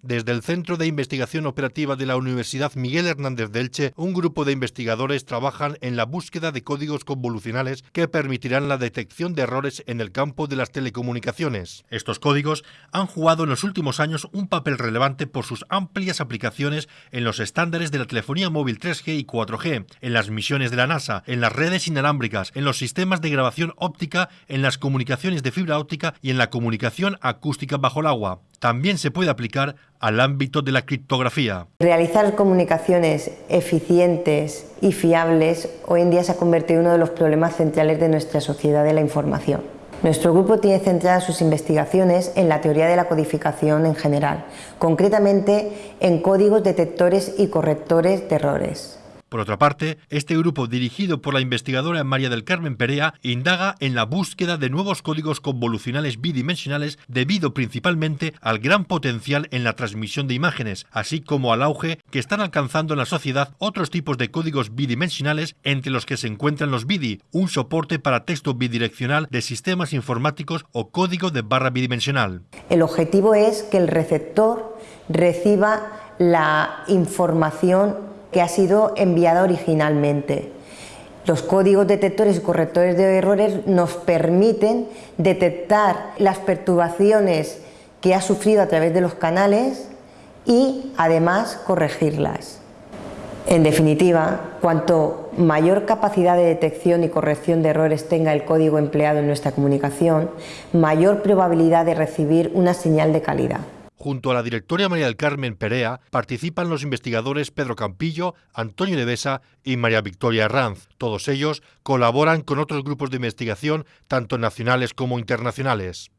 Desde el Centro de Investigación Operativa de la Universidad Miguel Hernández de Elche, un grupo de investigadores trabajan en la búsqueda de códigos convolucionales que permitirán la detección de errores en el campo de las telecomunicaciones. Estos códigos han jugado en los últimos años un papel relevante por sus amplias aplicaciones en los estándares de la telefonía móvil 3G y 4G, en las misiones de la NASA, en las redes inalámbricas, en los sistemas de grabación óptica, en las comunicaciones de fibra óptica y en la comunicación acústica bajo el agua también se puede aplicar al ámbito de la criptografía. Realizar comunicaciones eficientes y fiables hoy en día se ha convertido en uno de los problemas centrales de nuestra sociedad de la información. Nuestro grupo tiene centradas sus investigaciones en la teoría de la codificación en general, concretamente en códigos detectores y correctores de errores. Por otra parte, este grupo, dirigido por la investigadora María del Carmen Perea, indaga en la búsqueda de nuevos códigos convolucionales bidimensionales debido principalmente al gran potencial en la transmisión de imágenes, así como al auge que están alcanzando en la sociedad otros tipos de códigos bidimensionales entre los que se encuentran los BIDI, un soporte para texto bidireccional de sistemas informáticos o código de barra bidimensional. El objetivo es que el receptor reciba la información que ha sido enviada originalmente. Los códigos detectores y correctores de errores nos permiten detectar las perturbaciones que ha sufrido a través de los canales y además corregirlas. En definitiva, cuanto mayor capacidad de detección y corrección de errores tenga el código empleado en nuestra comunicación, mayor probabilidad de recibir una señal de calidad. Junto a la directora María del Carmen Perea participan los investigadores Pedro Campillo, Antonio Nevesa y María Victoria Herranz. Todos ellos colaboran con otros grupos de investigación, tanto nacionales como internacionales.